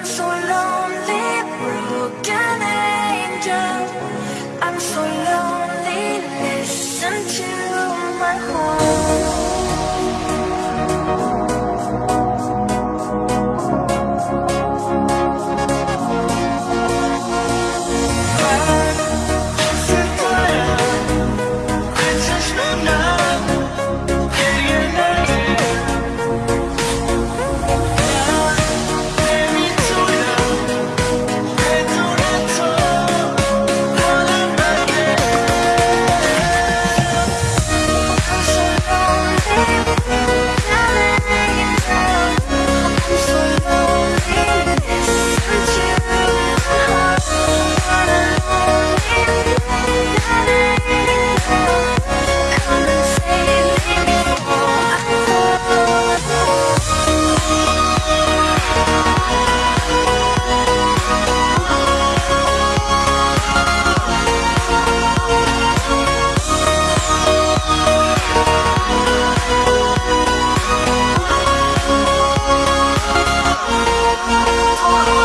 I'm so lonely, broken angel. I'm so lonely, listen to. Oh.